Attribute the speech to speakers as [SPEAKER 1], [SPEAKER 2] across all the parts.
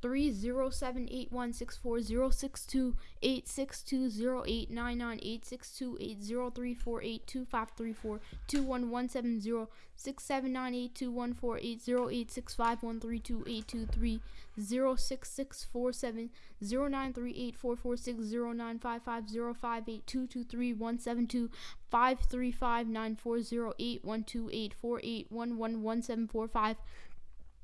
[SPEAKER 1] three zero seven eight one six four zero six two eight six two zero eight nine nine eight six two eight zero three four eight two five three four two one one seven zero six seven nine eight two one four eight zero eight six five one three two eight two three zero six six four seven zero nine three eight four four six zero nine five five zero five eight two two three one seven two five three five nine four zero eight one two eight four eight one one one seven four five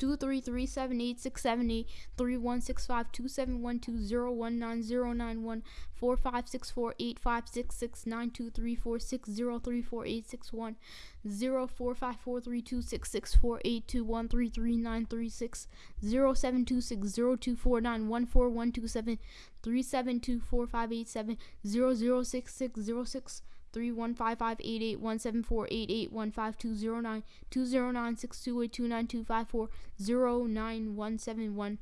[SPEAKER 1] two three three seven eight six seven eight three one six five two seven one two zero one nine zero nine one four five six four eight five six six nine two three four six zero three four eight six one zero four five four three two six six four eight two one three three nine three six zero seven two six zero two four nine one four one two seven three seven two four five eight seven zero zero six six zero six three one five five eight eight one seven four eight eight one five two zero nine two zero nine six two eight two nine two five four zero nine one seven one.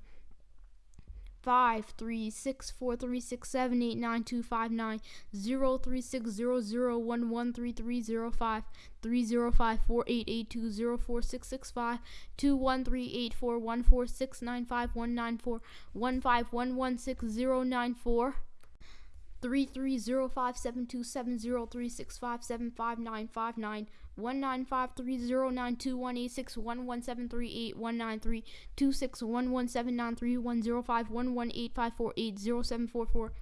[SPEAKER 1] five three six four three six seven eight nine two five nine zero three six zero zero one one three three zero five three zero five four eight eight two zero four six six five two one three eight four one four six nine five one nine four one five one one six zero nine four three three zero five seven two seven zero three six five seven five nine five nine one nine five three zero nine two one eight six one one seven three eight one nine three two six one one seven nine three one zero five one one eight five four eight zero seven four four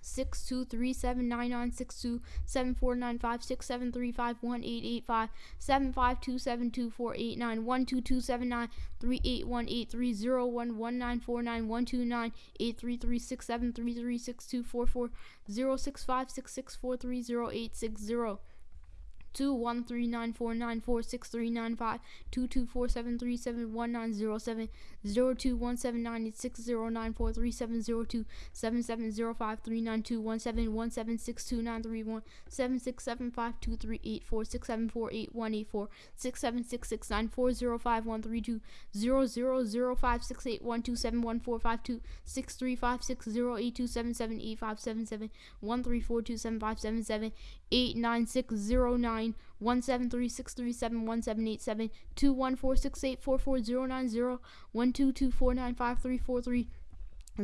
[SPEAKER 1] six two three seven nine nine six two seven four nine five six seven three five one eight eight five. Seven five two seven two four eight nine one two two seven nine three eight one eight three zero one one nine four nine one two nine eight three three six seven three three six two four four. Zero six five six six four three zero eight six zero two one three nine four nine four six three nine five two two four seven three seven one nine zero seven zero two one seven nine eight six zero nine four three seven zero two seven seven zero five three nine two one seven one seven six two nine three one seven six seven five two three eight four six seven four eight one eight four six seven six six nine four zero five one three two zero zero zero five six eight one two seven one four five two six three five six zero eight two seven seven eight five seven seven one three four two seven five seven seven eight nine six zero nine one seven three six three seven one seven eight seven two one four six eight four four zero nine zero one two two four nine five three four three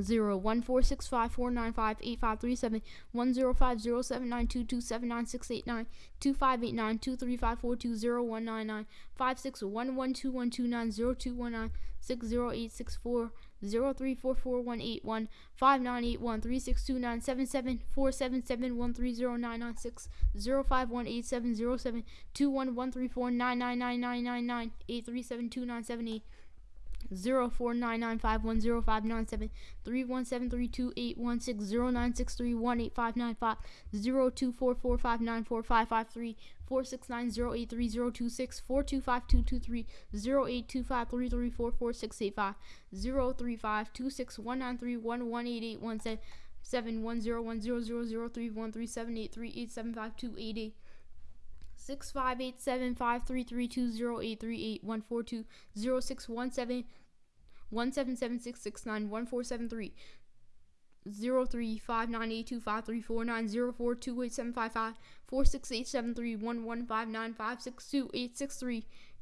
[SPEAKER 1] zero one four six five four nine five eight five three seven one zero five zero seven nine two two seven nine six eight nine two five eight nine two three five four two zero one nine nine five six one one two one two nine zero two one nine six zero eight six four zero three four four one eight one five nine eight one three six two nine seven seven four seven seven one three zero nine nine six zero five one eight seven zero seven two one one three four nine nine nine nine nine nine eight three seven two nine seven eight zero four nine nine five one zero five nine seven three one seven three two eight one six zero nine six three one eight five nine five zero two four four five nine four five five three four six nine zero eight three zero two six four two five two two three zero eight two five three three four four six eight five zero three five two six one nine three one one eight eight one seven seven one zero one zero zero zero three one three seven eight three eight seven five two eight eight six five eight seven five three three two zero eight three eight one four two zero six one seven one seven seven six six nine one four seven three. zero three five nine eight two five three four nine zero four two eight seven five five four six eight seven three one one five nine five six two eight six three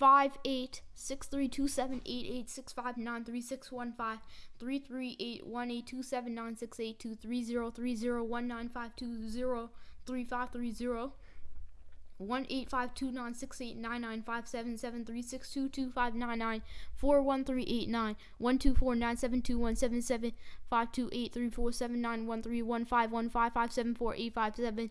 [SPEAKER 1] five eight six three two seven eight eight six five nine three six one five three three eight one eight two seven nine six eight two three zero three zero one nine five two zero three five three zero one eight five two nine six eight nine nine five seven seven three six two two five nine nine four one three eight nine one two four nine seven two one seven seven five two eight three four seven nine one three one five one five five seven four eight five seven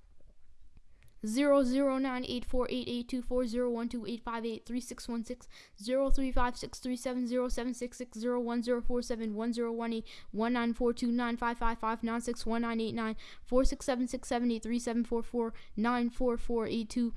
[SPEAKER 1] zero zero nine eight four eight eight two four zero one two eight five eight three six one six zero three five six three seven zero seven six six zero one zero four seven one zero one eight one nine four two nine five five five nine six one nine eight nine four six seven six seven eight three seven four four nine four four eight two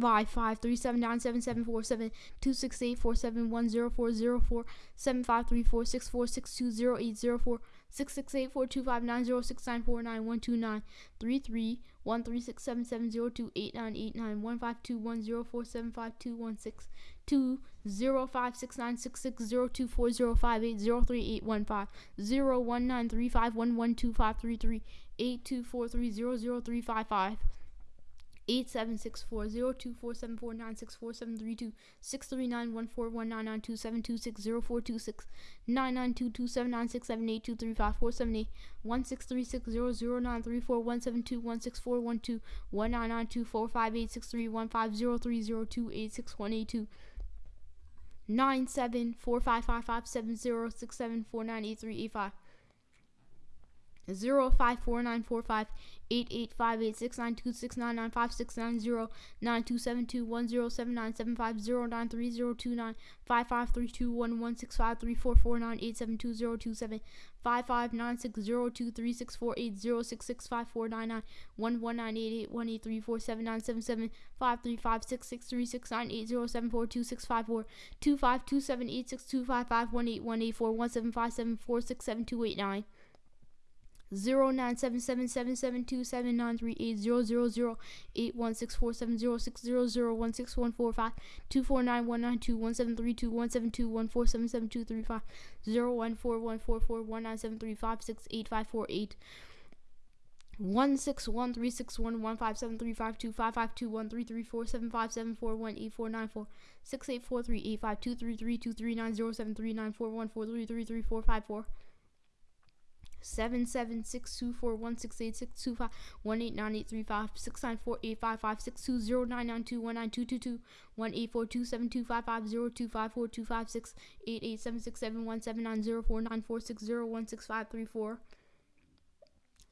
[SPEAKER 1] five five three seven nine seven seven four seven two six eight four seven one zero four zero four seven five three four six four six two zero eight zero four six six eight four two five nine zero six nine four nine one two nine three three one three six seven seven zero two eight nine eight nine one five two one zero four seven five two one six two zero five six nine six six zero two four zero five eight zero three eight one five zero one nine three five one one two five three three eight two four three zero zero three five five eight seven six four zero two four seven four nine six four seven three two six three nine one four one nine nine two seven two six zero four two six nine nine two two seven nine six seven eight two three five four seven eight. One six three six zero zero nine three four one seven two one six four one two one nine nine two four five eight six three one five zero three zero two eight six one eight two. Nine seven four five five five seven zero six seven four nine eight three eight five zero five four nine four five eight eight five eight six nine two six nine nine five six nine zero nine two seven two one zero seven nine. Seven five zero nine three zero two nine. Five five three two one one six five three four four nine eight seven two zero two seven five five nine six zero two three six four eight zero six six five four nine. Nine one one nine eight eight one eight three four seven nine seven seven. Five three five six six three six nine eight zero seven four two six five four two five two seven eight six two five five one eight one eight four one seven five seven four six seven two eight nine one six one three six one one five seven three five two five five two one three three four seven five seven four one eight four nine four six eight four three eight five two three three two three nine zero seven three nine four one four three three three four five four seven seven six two four one six eight six two five one eight nine eight three five six nine four eight five five six two zero nine nine two one nine two two two one eight four two seven two five five zero two five four two five six eight eight seven six seven one seven nine zero four nine four six zero one six five three four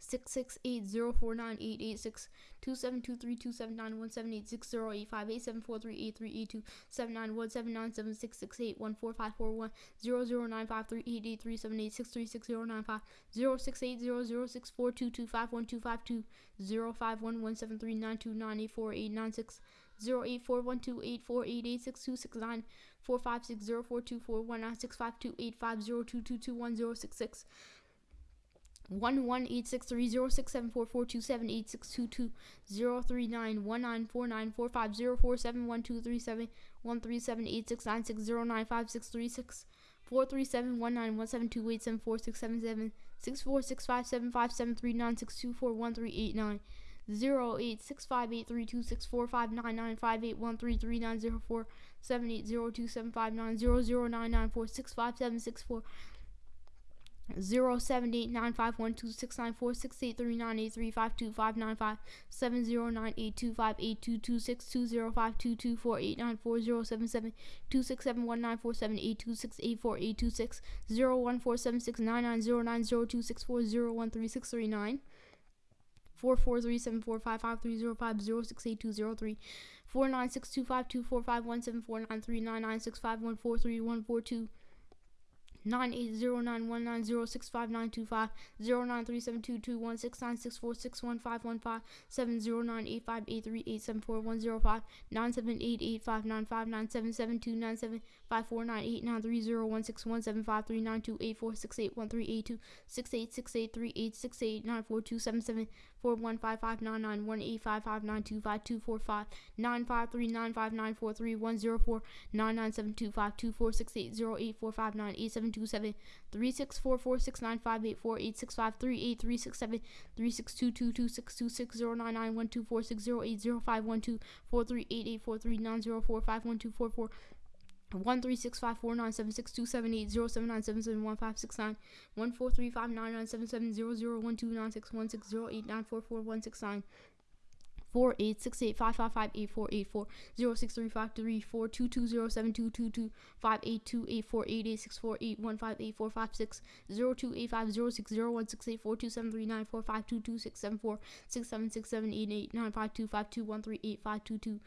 [SPEAKER 1] six six eight zero four nine eight eight six two seven two three two seven nine one seven eight six zero eight five eight seven four three eight three eight two seven nine one seven nine seven six six eight one four five four one zero zero nine five three eight eight three seven eight six three six zero nine five zero six eight zero zero six four two two five one two five two zero five one one seven three nine two nine eight four eight nine six zero eight four one two eight four eight eight six two six nine four five six zero four two four one nine six five two eight five zero two two two one zero six six one one eight six three zero six seven four four two seven eight six two. Two zero three nine one nine four nine four five zero four seven one two. Three seven one three seven eight six nine six zero nine five six three six four three seven one nine one seven two eight seven four six seven seven six. Four six five seven five seven three nine six two four one three eight nine zero eight six five eight three two six four five nine nine five eight one three three nine zero four. Seven eight zero two seven five nine zero zero nine nine four six five seven six four zero seven eight nine five one two six nine four six eight three nine eight three five two five nine five seven zero nine eight two five eight two two six two zero five two two four eight nine four zero seven seven two six seven one nine four seven eight two six eight four eight two six zero one four seven six nine nine zero nine zero two six four zero one three six three nine four four three seven four five five three zero five zero six eight two zero three four nine six two five two four five one seven four nine three nine nine six five one four three one four two nine eight zero nine one nine zero six five nine two five zero nine three seven two two one six nine six four six one five one five seven zero nine eight five eight three eight seven four one zero five nine seven eight eight five nine five nine seven seven two nine seven five four nine eight nine three zero one six one seven five three nine two eight four six eight one three eight two six eight six eight three eight six eight nine four two seven seven four one five five nine nine one eight five five nine two five two four five nine five three nine five nine four three one zero four nine nine seven two five two four six eight zero eight four five nine eight seven two seven three six four four six nine five eight four eight six five three eight three six seven three six two two two six two six zero nine nine one two four six zero eight zero five one two four three eight eight four three nine zero four five one two four four one three six five four nine seven six two seven eight zero seven nine seven seven one five six nine one four three five nine nine seven seven zero zero one two nine six one six zero eight nine four four one six nine four eight six eight five five five eight four eight four zero six three five three four two two zero seven two two two five eight two eight four eight eight six four eight one five eight four five six zero two eight five zero six zero one six eight four two seven three nine four five two two six seven four six seven six seven eight eight nine five two five two one three eight five two two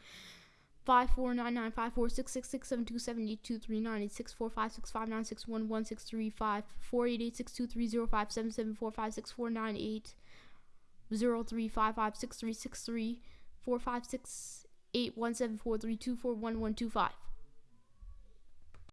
[SPEAKER 1] five four nine nine five four six six six seven two seven eight two three nine eight six four five six five nine six one one six three five four eight eight six two three zero five seven seven four five six four nine eight zero three five five six three six three four five six eight one seven four three two four one one two five.